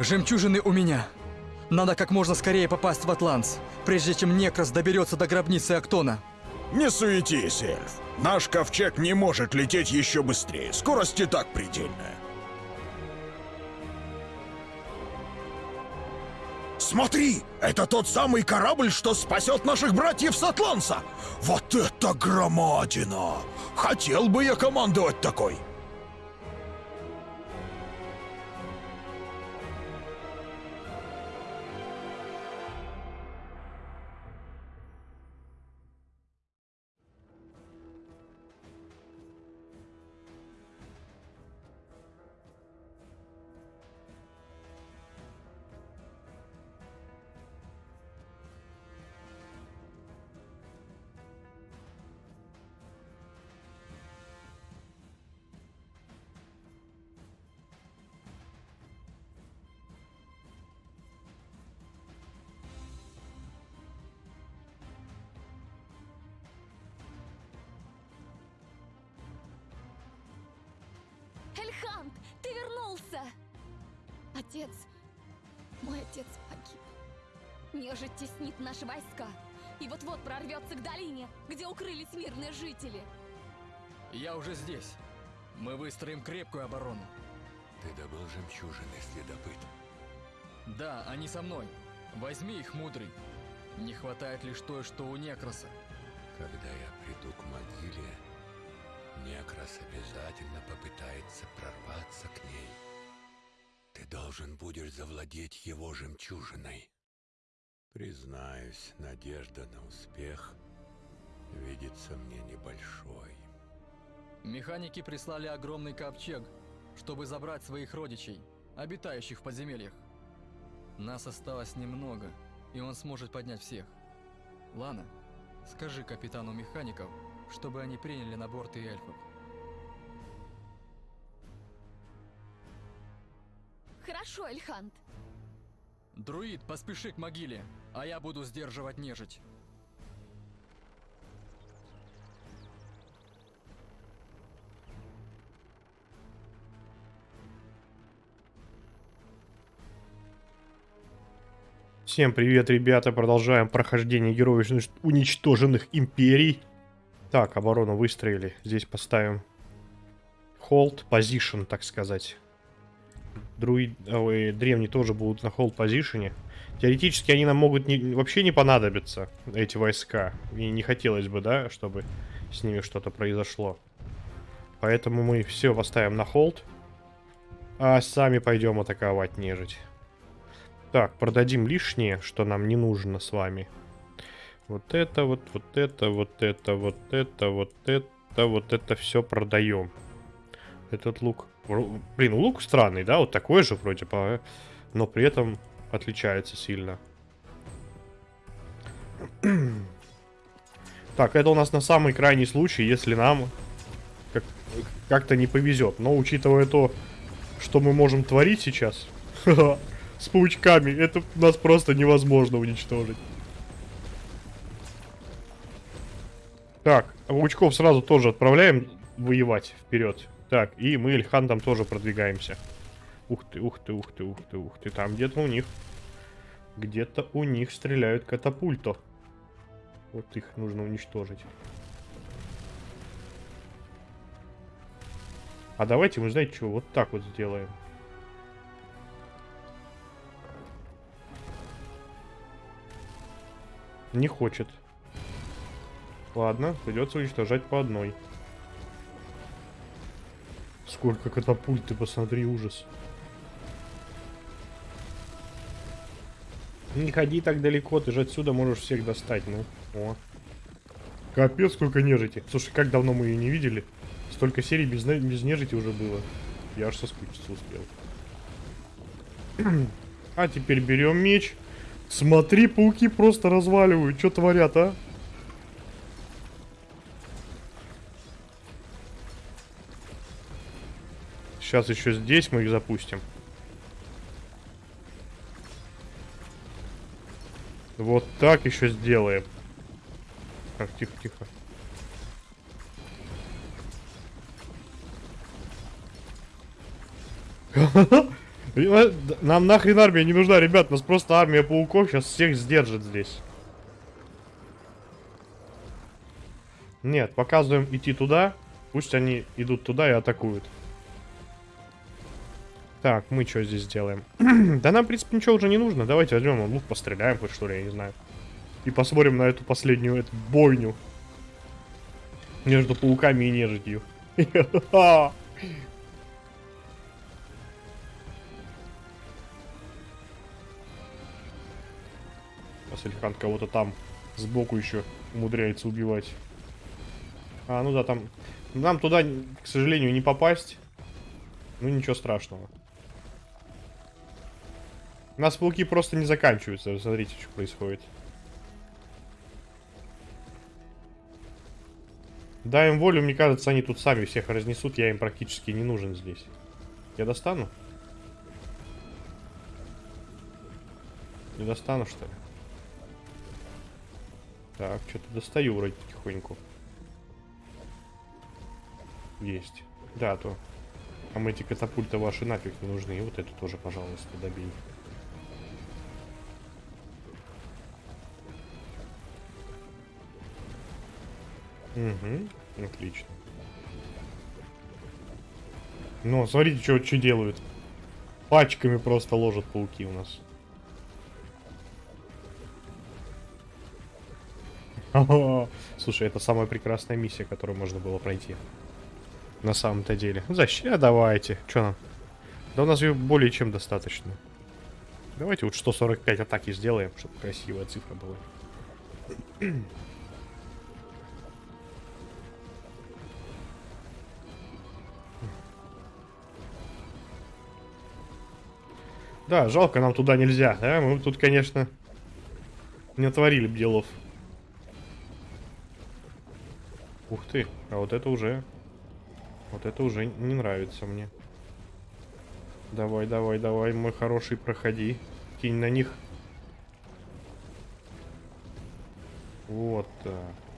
Жемчужины у меня. Надо как можно скорее попасть в Атланс, прежде чем Некрас доберется до гробницы Актона. Не суетись, эльф. Наш ковчег не может лететь еще быстрее. Скорость и так предельная. Смотри, это тот самый корабль, что спасет наших братьев с Атланса. Вот это громадина! Хотел бы я командовать такой. Вернулся! Отец, мой отец погиб. Нежить теснит наши войска. И вот-вот прорвется к долине, где укрылись мирные жители. Я уже здесь. Мы выстроим крепкую оборону. Ты добыл жемчужины, следопыт. Да, они со мной. Возьми их, мудрый. Не хватает лишь той, что у Некроса. Когда я приду к могиле, Некрас обязательно попытается прорваться к ней. Ты должен будешь завладеть его жемчужиной. Признаюсь, надежда на успех видится мне небольшой. Механики прислали огромный ковчег, чтобы забрать своих родичей, обитающих в подземельях. Нас осталось немного, и он сможет поднять всех. Лана, скажи капитану механиков, чтобы они приняли на борт и эльфов. Хорошо, Эльхант. Друид, поспеши к могиле, а я буду сдерживать нежить. Всем привет, ребята. Продолжаем прохождение героев уничтоженных империй. Так, оборону выстроили. Здесь поставим hold position, так сказать. Друид, ой, древние тоже будут на hold позишене. Теоретически они нам могут не, вообще не понадобиться, эти войска. И не хотелось бы, да, чтобы с ними что-то произошло. Поэтому мы все поставим на холд. А сами пойдем атаковать нежить. Так, продадим лишнее, что нам не нужно с вами. Вот это, вот, вот это, вот это, вот это, вот это, вот это все продаем. Этот лук... Блин, лук странный, да? Вот такой же вроде бы, но при этом отличается сильно. Так, это у нас на самый крайний случай, если нам как-то не повезет. Но учитывая то, что мы можем творить сейчас с паучками, это нас просто невозможно уничтожить. Так, паучков сразу тоже отправляем воевать вперед. Так, и мы Эльхантом тоже продвигаемся. Ух ты, ух ты, ух ты, ух ты, ух ты. Там где-то у них... Где-то у них стреляют катапульто. Вот их нужно уничтожить. А давайте мы, знаете что, вот так вот сделаем. Не хочет. Ладно, придется уничтожать по одной. Сколько катапульт, ты посмотри, ужас. Не ходи так далеко, ты же отсюда можешь всех достать, ну. О. Капец, сколько нежити. Слушай, как давно мы ее не видели. Столько серий без, без нежити уже было. Я аж соскучиться успел. а теперь берем меч. Смотри, пауки просто разваливают. Что творят, а? Сейчас еще здесь мы их запустим. Вот так еще сделаем. Так, тихо, тихо. Нам нахрен армия не нужна, ребят. Нас просто армия пауков сейчас всех сдержит здесь. Нет, показываем идти туда. Пусть они идут туда и атакуют. Так, мы что здесь делаем? да нам, в принципе, ничего уже не нужно. Давайте возьмем лук, постреляем хоть что ли, я не знаю. И посмотрим на эту последнюю эту бойню. Между пауками и нежитью. Асельхан кого-то там сбоку еще умудряется убивать. А, ну да, там... Нам туда, к сожалению, не попасть. Ну, ничего страшного. У нас пауки просто не заканчиваются. Смотрите, что происходит. Дай им волю, мне кажется, они тут сами всех разнесут. Я им практически не нужен здесь. Я достану? Не достану, что ли? Так, что-то достаю вроде потихоньку. Есть. Да, то. А мы эти катапульты ваши нафиг не нужны. И вот эту тоже, пожалуйста, добей. Угу, отлично. Ну, смотрите, что, что делают. Пачками просто ложат пауки у нас. Слушай, это самая прекрасная миссия, которую можно было пройти. На самом-то деле. Защита, давайте. Что нам? Да у нас ее более чем достаточно. Давайте вот 145 атаки сделаем, чтобы красивая цифра была. Да, жалко, нам туда нельзя. Да? Мы тут, конечно, не отворили б делов. Ух ты, а вот это уже... Вот это уже не нравится мне. Давай, давай, давай, мой хороший, проходи. Кинь на них. Вот так.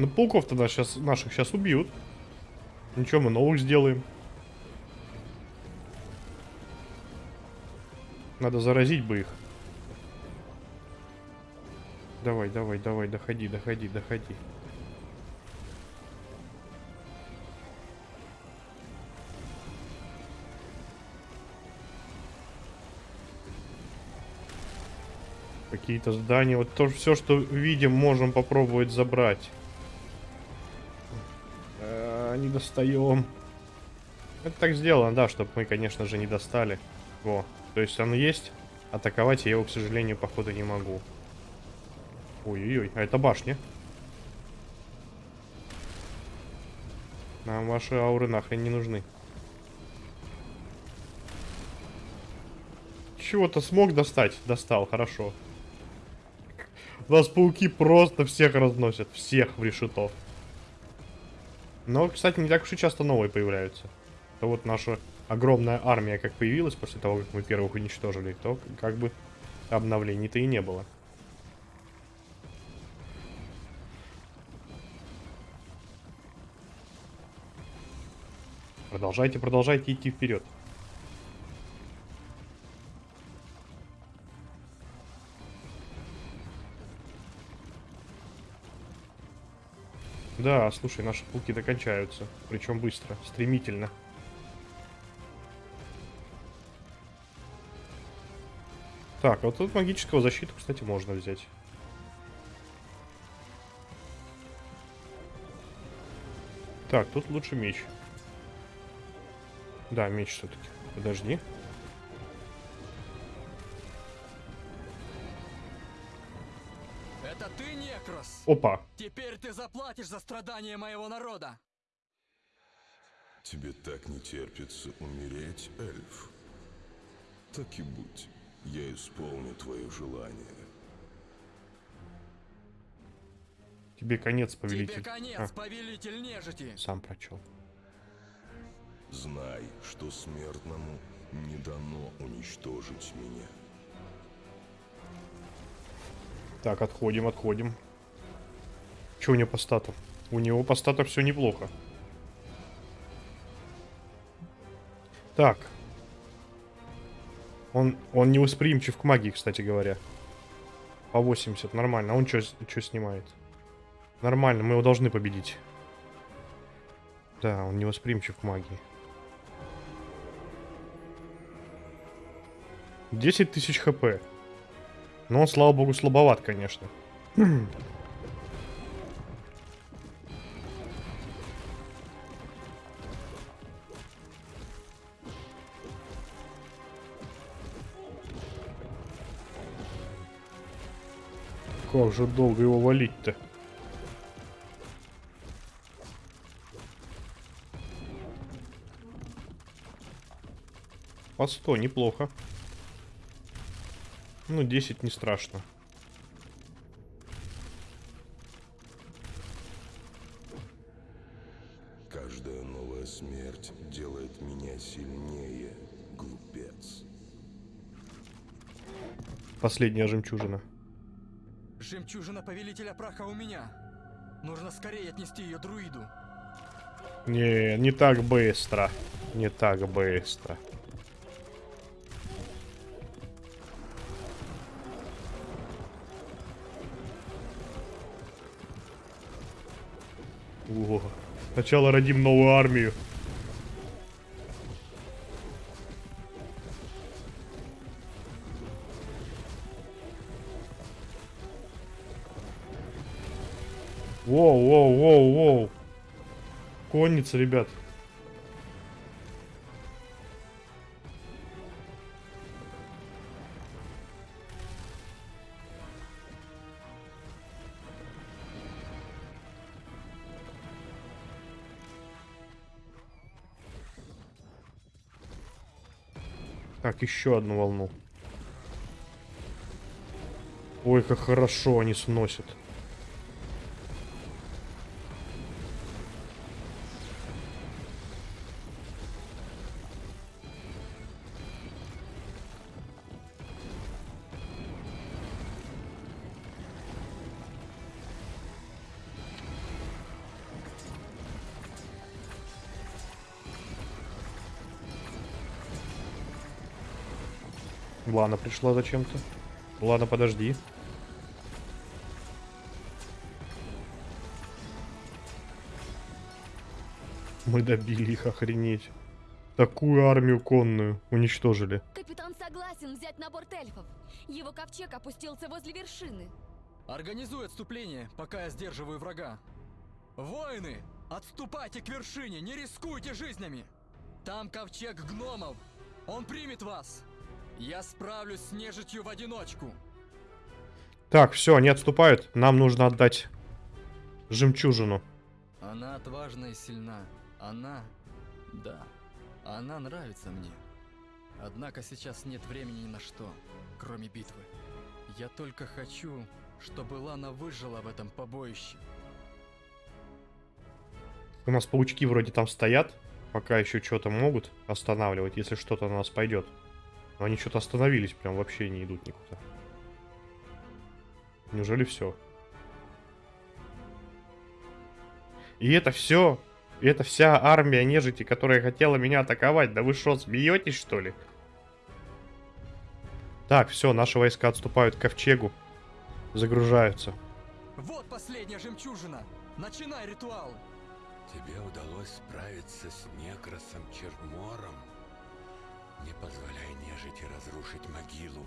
Ну, пауков тогда сейчас наших сейчас убьют. Ничего, мы новых сделаем. Надо заразить бы их. Давай, давай, давай, доходи, доходи, доходи. Какие-то здания. Вот то все, что видим, можем попробовать забрать. Достаем. Это так сделано, да, чтобы мы, конечно же, не достали. Во. То есть оно есть. Атаковать я его, к сожалению, походу не могу. Ой-ой-ой, а это башня. Нам ваши ауры нахрен не нужны. Чего-то смог достать? Достал, хорошо. У нас пауки просто всех разносят. Всех в решетов. Но, кстати, не так уж и часто новые появляются. Это вот наша огромная армия как появилась после того, как мы первых уничтожили, то как бы обновлений-то и не было. Продолжайте, продолжайте идти вперед. Да, слушай, наши пауки докончаются. Причем быстро, стремительно. Так, вот тут магического защиту, кстати, можно взять. Так, тут лучше меч. Да, меч все-таки. Подожди. Это ты, Некрос? Опа. Теперь ты заплатишь за страдания моего народа. Тебе так не терпится умереть, эльф? Так и будь. Я исполню твое желание. Тебе конец, повелитель. Тебе конец, А, повелитель нежити. сам прочел. Знай, что смертному не дано уничтожить меня. Так, отходим, отходим. Че у него по стату? У него по стату все неплохо. Так. Он, он невосприимчив к магии, кстати говоря. По 80, нормально. А он что снимает? Нормально, мы его должны победить. Да, он невосприимчив к магии. 10 тысяч хп. Но он, слава богу, слабоват, конечно. Как же долго его валить-то? По 100, неплохо. Ну, 10 не страшно. Каждая новая смерть делает меня сильнее, глупец. Последняя жемчужина. Жемчужина Повелителя Праха у меня. Нужно скорее отнести ее друиду. Не, не так быстро. Не так быстро. О, сначала родим новую армию. Воу, воу, воу, воу. Конница, ребят. Так, еще одну волну. Ой, как хорошо они сносят. Лана пришла зачем-то. Ладно, подожди. Мы добили их, охренеть. Такую армию конную уничтожили. Капитан согласен взять на борт эльфов. Его ковчег опустился возле вершины. Организуй отступление, пока я сдерживаю врага. Воины, отступайте к вершине, не рискуйте жизнями. Там ковчег гномов. Он примет вас. Я справлюсь с нежитью в одиночку. Так, все, они отступают. Нам нужно отдать жемчужину. Она отважна и сильна. Она... Да. Она нравится мне. Однако сейчас нет времени ни на что, кроме битвы. Я только хочу, чтобы Лана выжила в этом побоище. У нас паучки вроде там стоят. Пока еще что-то могут останавливать, если что-то на нас пойдет. Но они что-то остановились, прям вообще не идут никуда. Неужели все? И это все? И это вся армия нежити, которая хотела меня атаковать? Да вы что, смеетесь что ли? Так, все, наши войска отступают к ковчегу. Загружаются. Вот последняя жемчужина! Начинай ритуал! Тебе удалось справиться с Некросом Чермором? Не позволяй нежити разрушить могилу,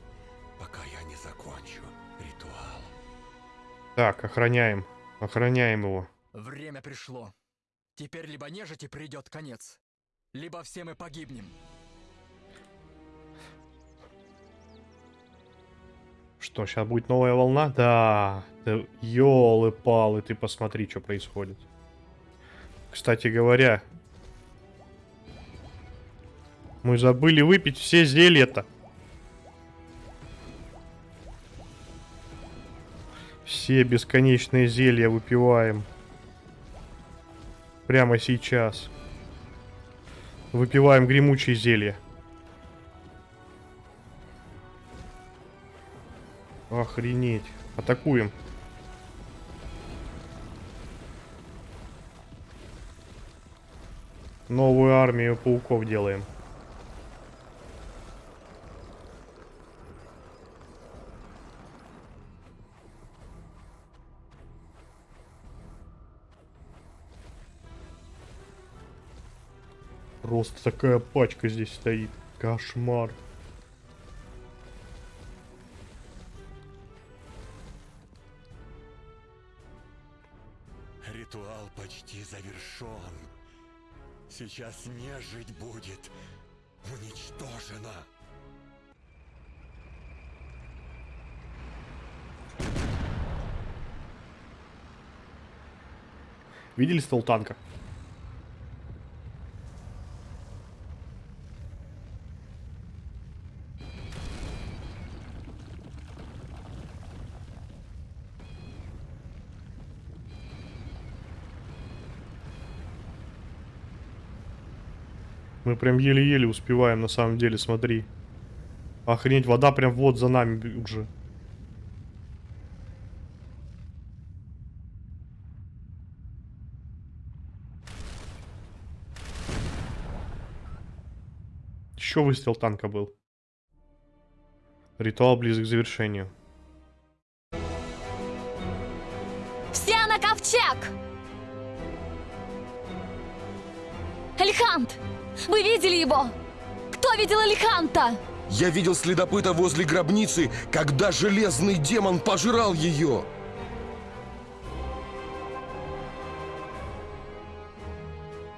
пока я не закончу ритуал. Так, охраняем. Охраняем его. Время пришло. Теперь либо нежити придет конец, либо все мы погибнем. Что, сейчас будет новая волна? Да. да Ёлы-палы, ты посмотри, что происходит. Кстати говоря, мы забыли выпить все зелья-то. Все бесконечные зелья выпиваем. Прямо сейчас. Выпиваем гремучие зелья. Охренеть. Атакуем. Новую армию пауков делаем. Просто такая пачка здесь стоит. Кошмар. Ритуал почти завершен. Сейчас нежить будет уничтожена. Видели ствол танка? Мы прям еле-еле успеваем, на самом деле, смотри. Охренеть, вода прям вот за нами уже. Еще выстрел танка был. Ритуал близок к завершению. Все на ковчег! Эльхант! Вы видели его? Кто видел Эльханта? Я видел следопыта возле гробницы, когда железный демон пожирал ее.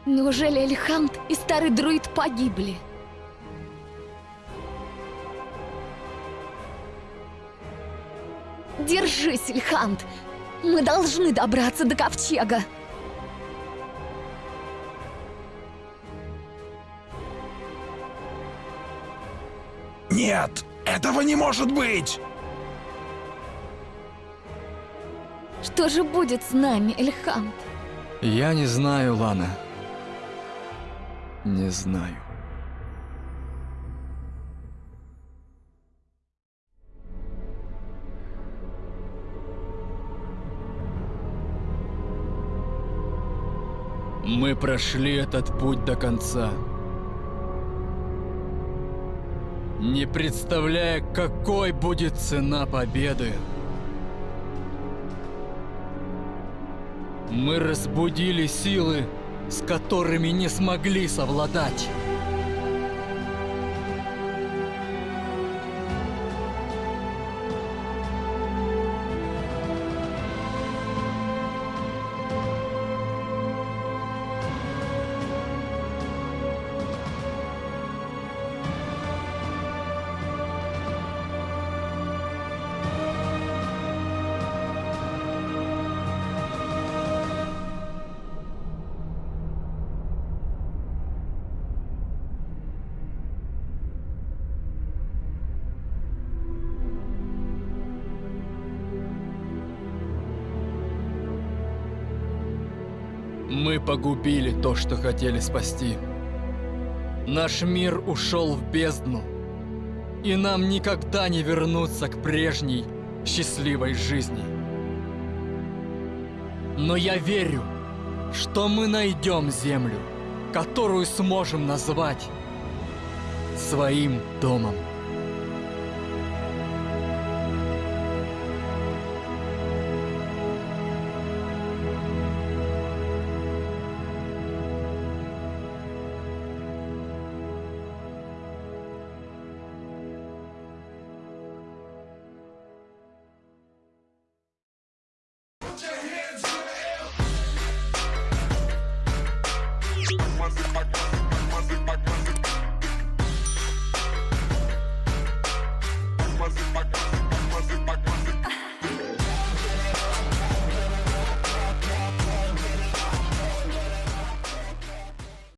Неужели Эльхант и старый друид погибли? Держись, Эльхант! Мы должны добраться до ковчега! Нет, этого не может быть! Что же будет с нами, Эльхант? Я не знаю, Лана. Не знаю. Мы прошли этот путь до конца. Не представляя, какой будет цена победы. Мы разбудили силы, с которыми не смогли совладать. Мы погубили то, что хотели спасти. Наш мир ушел в бездну. И нам никогда не вернуться к прежней счастливой жизни. Но я верю, что мы найдем землю, которую сможем назвать своим домом. Put your hands in the air.